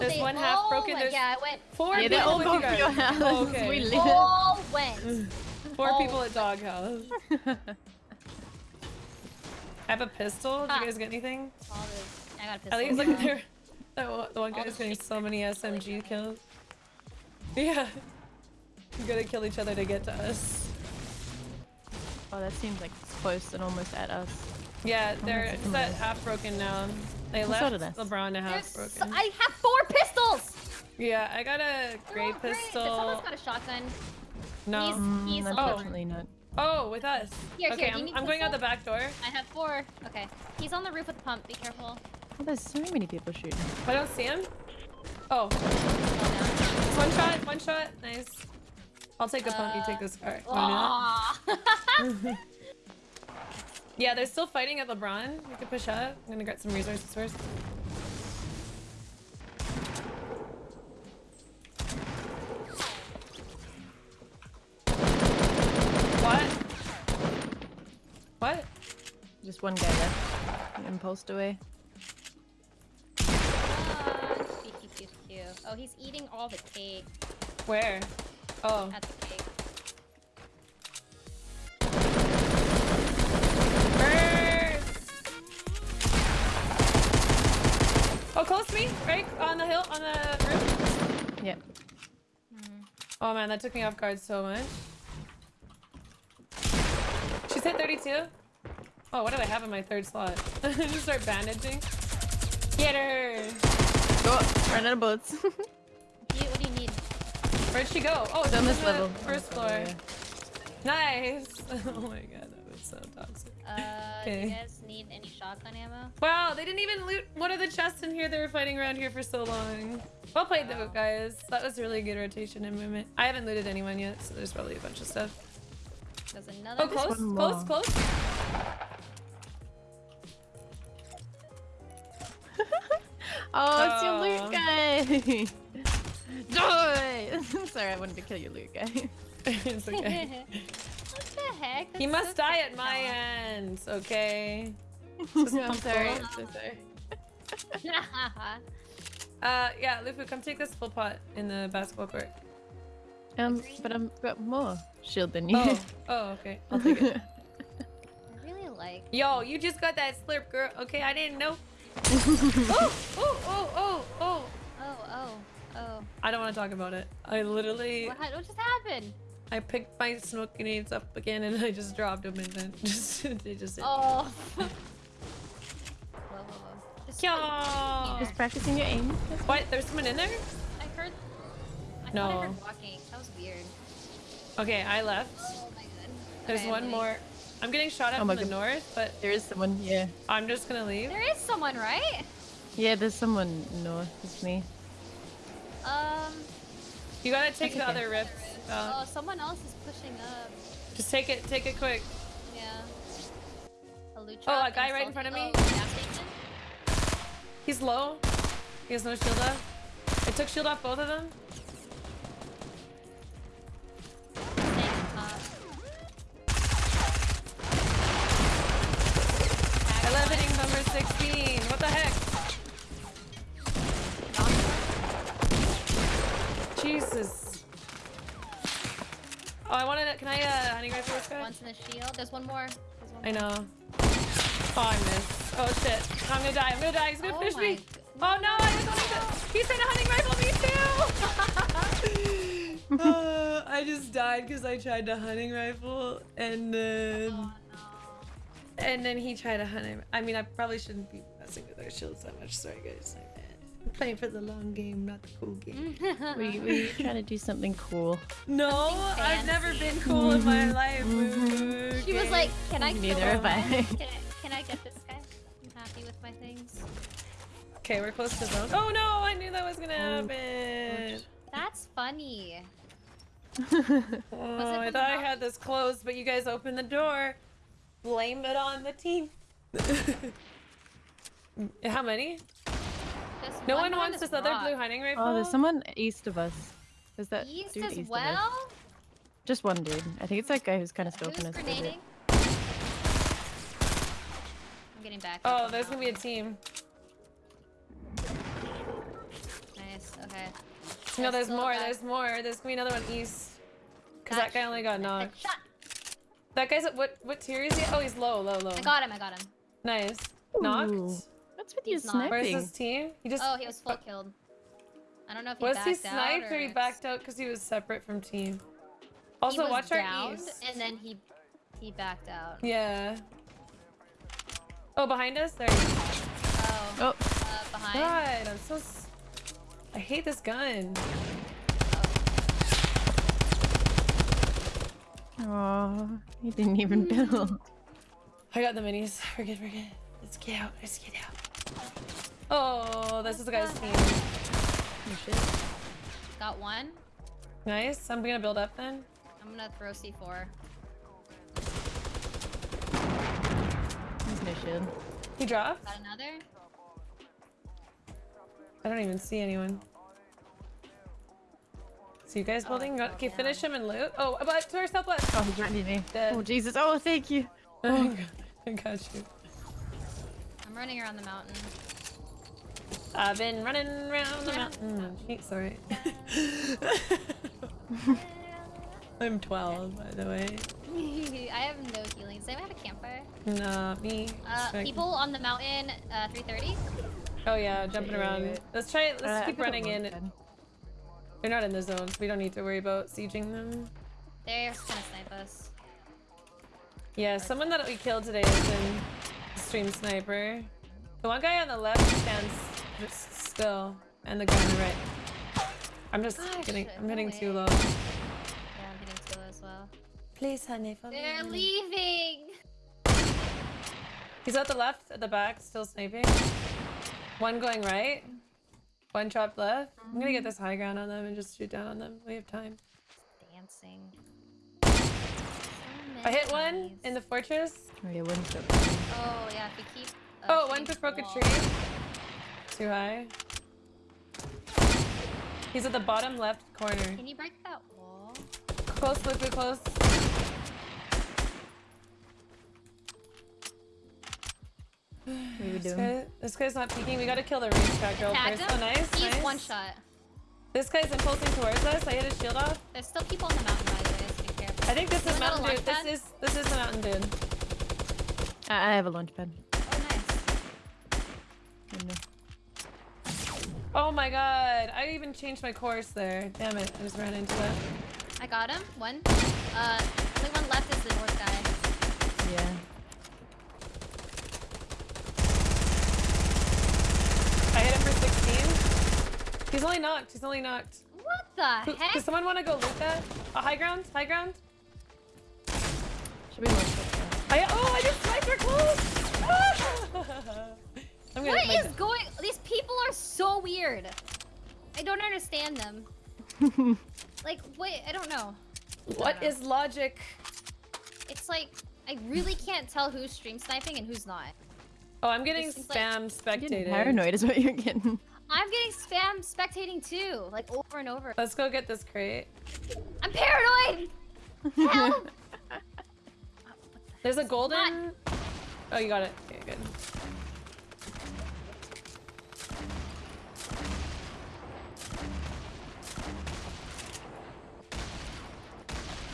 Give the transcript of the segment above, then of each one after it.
There's one half broken, went- there's- Yeah, it went. Four Yeah, they're people all with going you guys. your house. Oh, okay. We live. All went. Four all- people at doghouse. I have a pistol. Did Ah. you guys get anything? All this. I got a pistol. At least like now. they're that one, the one All guy's the getting so many SMG kills. Yeah. You gotta kill each other to get to us. Oh, that seems like it's close and almost at us. Yeah, they're that's it's a half broken now. They Well, left so did us. LeBron to half There's so- I have four pistols. Yeah, I got a They're gray all great. pistol. Someone's got a shotgun. No. He's- Mm, he's on- unfortunately not. Oh, with us. Here, okay, here, I'm, I'm going out the back door. I have four. Okay. He's on the roof with the pump. Be careful. Oh, there's so many people shooting. I don't see him. Oh, Fall one shot, one shot. Nice. I'll take the pump, you Uh, take this car. down. Why not? Yeah, they're still fighting at LeBron. We could push up. I'm gonna get some resources first. Just one guy left. Impulsed away. Oh, he's eating all the cake Where? Oh. at the cake. Oh, close to me, right on the hill, on the roof. Yep. Mm-hmm. Oh man, that took me off guard so much. She's hit 32. Oh, what did I have in my third slot? Just start bandaging. Get her! Oh, run out of bullets. Do what do you need? Where'd she go? Oh, It's she's on this level. First Oh, floor. yeah. Nice. Oh my god, that was so toxic. Uh, do Okay. you guys need any shotgun ammo? Wow, they didn't even loot one of the chests in here. They were fighting around here for so long. Well played though, guys. That was really good rotation and movement. I haven't looted anyone yet, so there's probably a bunch of stuff. There's another. Oh, close, one close, close. Oh, it's your loot guy. Die! Sorry, I wanted to kill your loot guy. it's okay. what the heck? He must so die at my technical. end, okay? I'm sorry. I'm so sorry. Uh, yeah, Lufu, come take this full pot in the basketball court. Um, but I've got more shield than you. Oh, oh, okay. I'll take it. I really like. Yo, you just got that slurp, girl. Okay, I didn't know. Oh, oh, oh, oh, oh. Oh, oh, oh. I don't want to talk about it. I literally, What, what just happened? I picked my smoke grenades up again and I just dropped them and then just, they just hit. Oh. whoa, whoa, whoa. Just Yo. Just practicing your aim. What? There's someone in there? I heard. I No. I heard walking. That was weird. Okay, I left. Oh my god. There's Okay, I'm one more. I'm getting shot at Oh my from the God. north, but There is someone, yeah. I'm just gonna leave. There is someone, right? Yeah, there's someone north It's me. Um. You gotta take the okay. other rift. Uh, Oh, someone else is pushing up. just take it, take it quick. Yeah. A loot Oh, a guy and right in front of me? Oh. He's low. He has no shield up. I took shield off both of them. Rifle this guy? One's in the shield. There's one more. There's one I know. Oh, I missed. Oh shit. I'm gonna die. I'm gonna die. He's gonna Oh finish me. g- Oh no, I was only the... He's trying to hunting rifle me too! uh, I just died because I tried to hunting rifle and then... Oh And then he tried to hunt him. I mean, I probably shouldn't be messing with our shields that much. Sorry, guys. My bad. Playing for the long game, not the cool game. no. Were you, were you trying to do something cool? No, Something I've never been cool in my life. Mhm. She was like, "Can I Neither have I. Can I, can I get this guy? I'm happy with my things." Okay, we're close to zone. Oh no, I knew that was gonna Oh, happen. That's funny. Oh, I thought I had this closed, but you guys opened the door. Blame it on the team. How many? There's No one on wants this other blue hunting rifle. Oh, there's someone east of us. Is that East dude as east of us. well. Just one dude. I think it's that guy who's kind of Who's scoping us. a little grenading? I'm getting back. Oh, there's gonna be a team. Nice. Okay. No, There's there's more. guy. There's more. There's gonna be another one east. Cause that guy only got knocked. Shot. That guy's at what? What tier is he? Oh, he's low, low, low. I got him. I got him. Nice. Knocked. Ooh. What's with you He's not. Where's his team? He just Oh, he was full killed. I don't know if he was backed he out sniped or he backed out because he was separate from team. He Also, was watch our downed, east. and then he he backed out. Yeah. Oh, behind us. There. He is. Oh, Oh, uh, behind. God, I'm so. S- I hate this gun. oh, he didn't even build. I got the minis. We're good. We're good. Let's get out. Let's get out. Oh, this is the guy's team. Oh, shit. Got one. Nice. I'm gonna build up then. I'm gonna throw C4. He's no shield. He dropped. Got another. I don't even see anyone. So you guys Oh, building? I fell Okay, finish him and loot. Oh, but to our southwest. Oh, he's right near me. Dead. Oh, Jesus. Oh, thank you. I oh. got you. I'm running around the mountain. I've been running around the mountain. Gee, Sorry. I'm 12, by the way. I have no healing. Does anyone have a campfire? Not me. Uh, people on the mountain, uh, 330. Oh yeah, jumping Wait, wait, around. Let's try. it. Let's Uh, keep running in. launch. They're not in the zone, so we don't need to worry about sieging them. They're just gonna snipe us. Yeah, someone that we killed today has been a stream sniper. The one guy on the left stands just still, and the guy on the right. I'm just Gosh, getting. I'm no hitting too low. Yeah, I'm hitting two as well. Please, honey, follow They're me. leaving. He's at the left, at the back, still sniping. One going right. One chopped left. I'm gonna get mm-hmm. this high ground on them and just shoot down on them. We have time. Dancing. I hit one in the fortress. Oh, yeah, one shot. Oh yeah, if we keep. Uh, Oh, shooting one just broke a tree. Too high. He's at the bottom left corner. Can you break that wall? Close, look, look, close. What are we This, doing? guy, this guy's not peeking. We gotta kill the racetrack girl Tagged first. him. Oh, nice. He's nice. one shot. This guy's impulsing towards us. I hit his shield off. There's still people on the mountain, by the way. So be careful. I think this is Mountain Dude. This is this is the Mountain Dude. I I have a launch pad. Oh, nice. Oh. Oh my god. I even changed my course there. Damn it. I just ran into it. I got him. One. Uh, only one left is the north guy. Yeah. I hit him for 16. He's only knocked. He's only knocked. What the Who- heck? Does someone want to go loot that? A high ground? High ground? Should we launch pad? I oh I just sniped her clothes! I'm gonna What like, going? These people are so weird. I don't understand them. Like, wait, I don't know. What uh, is logic? It's like I really can't tell who's stream sniping and who's not. Oh, I'm getting This seems like- spam You're getting paranoid is what you're getting. I'm getting spam spectating too, like over and over. Let's go get this crate. I'm paranoid. Help! There's a golden. Oh, you got it. Okay, good.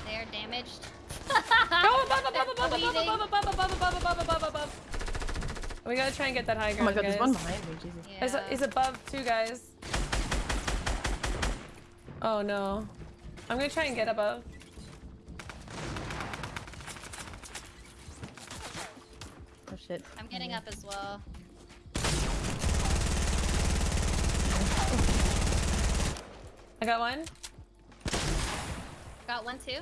They're damaged. Oh, above, above, above, above, above, above, above, above, above, above, above. We gotta try and get that high Oh ground, my god, guys. there's one behind me, Jesus. He's, Yeah. he's above two guys. Oh no. I'm gonna try and get above. Shit. I'm getting up as well. I got one. Got one too.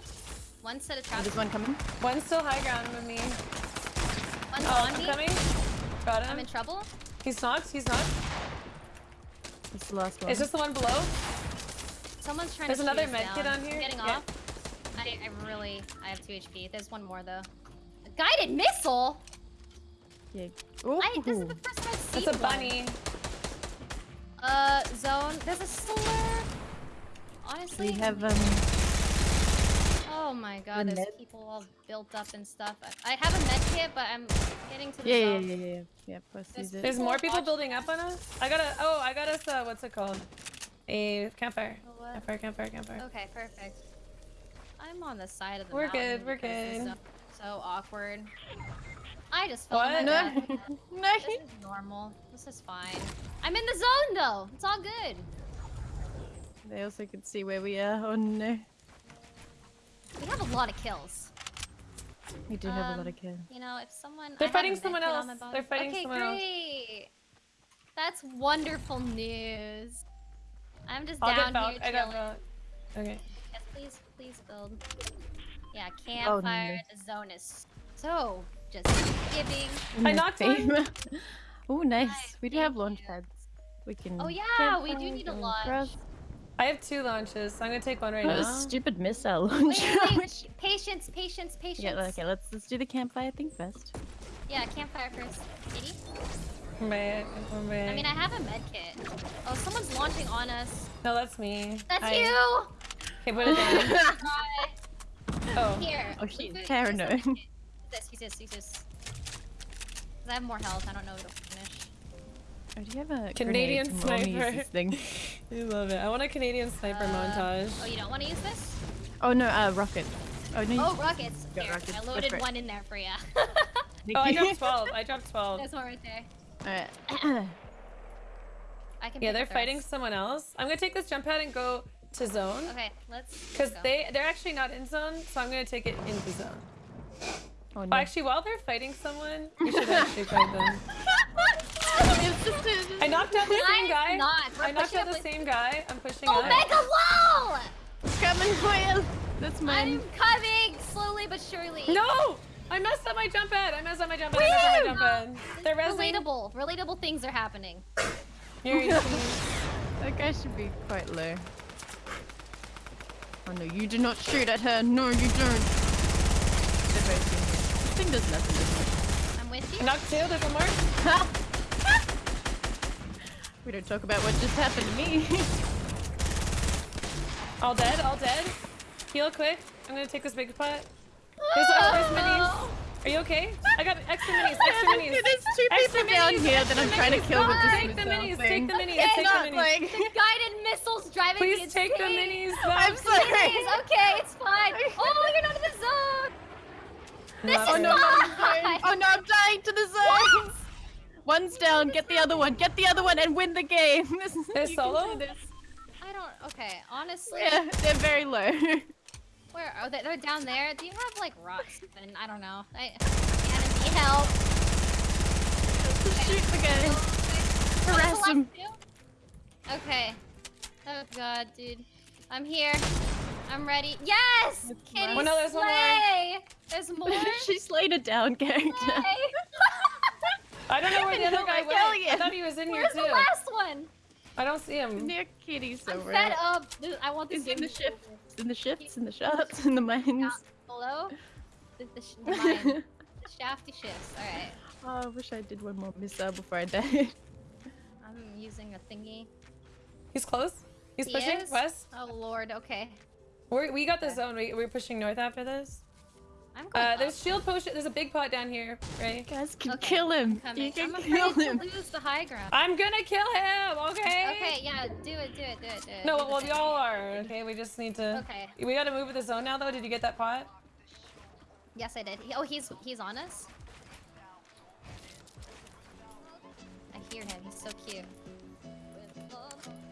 One set of Oh, traps. there's one coming. One's still high ground with me. One's Oh, on I'm me. coming. Got him. I'm in trouble. He's knocked. He's knocked. It's the last one. It's just the one below. Someone's trying There's to another shoot us med kit on here. I'm getting Yeah. off. I, I really, I have two HP. There's one more though. A guided missile. Yeah. I, this is the first time I've seen It's a one. bunny. Uh, zone. There's a slur. Honestly. We have um. Oh my god, there's med- people all built up and stuff. I, I have a med kit, but I'm getting to the Yeah, yeah, zone. yeah, yeah, yeah. Yeah, plus There's. There's more people Watch- building up on us. I got a. Oh, I got us. Uh, what's it called? a campfire. A what? Campfire, campfire, campfire. Okay, perfect. I'm on the side of the We're good, we're because this good. is So, so awkward. I just fell What? on No, my bed. no. This is normal. This is fine. I'm in the zone though. It's all good. They also can see where we are. Oh no. We have a lot of kills. We do have a lot Um, of kills. You know, if someone They're I fighting someone kit on else. my. They're fighting okay, someone else. great. That's wonderful news. I'm just I'll down get Valk. here I got chilling. Valk. Okay. Yes, please, please build. Yeah, Oh, campfire. no. The zone is so just giving. I knocked one. oh, nice. Nice, We do have launch pads. We can. Oh yeah, we do need a go launch. across. I have two launches, so I'm gonna take one right What a now. stupid missile Wait, launcher. wait, wait. Patience, patience, patience. yeah, okay, let's let's do the campfire thing first. Yeah, campfire first. Kitty? Right, right. I mean, I have a med kit. Oh, someone's launching on us. no, that's me. That's Hi. you! Okay, put it down. Hi. Oh, Here. Oh, Use she's it- paranoid. It. Use this, use this, use this. 'Cause I have more health, I don't know if it'll finish. Oh, do you have a Canadian grenade? We'll only use sniper. thing. I love it. I want a Canadian sniper Uh, montage. Oh, you don't want to use this? Oh no, uh, rocket. Oh no. you- Oh, rockets. Got Here, rockets, I loaded one in there for you. Oh, I dropped 12. I dropped 12. There's one right there. Alright. I can Yeah, they're the fighting someone else. I'm gonna take this jump pad and go to zone. Okay, let's. Because they, they're actually not in zone, so I'm gonna take it into zone. Oh Oh, actually, while they're fighting someone, you should actually fight them. It's just a- I knocked out the same guy. not. I knocked out the same guy. I'm pushing Oh, up. mega wall! Coming for you. That's mine. I'm coming slowly but surely. No! I messed up my jump pad. I messed up my jump pad. I messed up my jump pad. They're resing. Relatable. Relatable things are happening. You're That guy should be quite low. Oh no, you do not shoot at her. No, you don't. They're both in. This thing does nothing, does I'm with you. knocked two. There's one more. we don't talk about what just happened to me. All dead. All dead. Heal quick. I'm gonna take this big pot. There's, uh, there's minis. Are you okay? I got extra minis. Extra minis. There's two Extra people down minis, here that I'm extra trying to minis. kill with this Take the minis. thing. Take the minis. It's Take not the minis. like... The guided missiles driving Please me take the insane. minis. I'm sorry. Minis, okay, it's fine. Oh, you're not in the zone. This Not is Oh no, really. I'm fine. dying. Oh no, I'm dying to the zones. One's down. Get the other one. Get the other one and win the game. This is, They're solo? this. I don't. Okay, honestly, Yeah, they're very low. where are they? They're down there. Do you have like rocks? And I don't know. I, I need help. Shoot the guy. Harass him. Okay. Oh god, dude. I'm here. I'm ready. Yes! That's Kitty nice. Oh, no, there's more. slay! There's more. she slayed a down character. I don't know where the other No, guy I'm went. I thought he was in here too. Where's too. the last one? I don't see him. Near Kitty I'm fed up. Th- I want this He's in the to shifts, in the shifts, in the shots, in the mines. Below? The, the, sh- the, mine. the shafty shifts. Alright. Oh, I wish I did one more missile before I died. I'm using a thingy. He's close. He's He pushing is? west. Oh lord, okay. We're, we got the Okay. zone. We, we're pushing north after this. I'm going Uh, there's shield potion. There's a big pot down here, right? You guys can Okay, kill him. Coming. You can I'm kill him. To lose the high ground. I'm gonna kill him. Okay. Okay, yeah, do it, do it, do it, do it. No, do well, y'all are. Okay, we just need to. Okay. We gotta move with the zone now, though. Did you get that pot? Yes, I did. Oh, he's he's on us. I hear him. He's so cute.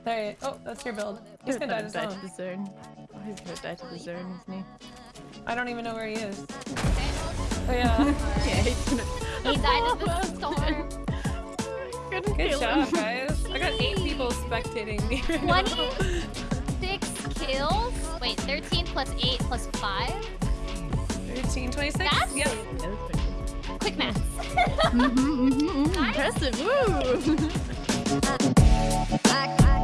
There. Oh, that's your build. He's gonna let die him to die to zone. The zone. Oh, he's gonna die to the zone, isn't he? I don't even know where he is. Oh yeah. Yeah, he's gonna. He died in the storm. Couldn't Good job, him. guys. I got eight people spectating me. right 26 kills? Wait, 13 plus 8 plus 5? 13, 26? That's- Yep. Yeah, that's pretty good. Quick maths. Mhm, mhm, mhm. Nice. Impressive. Woo!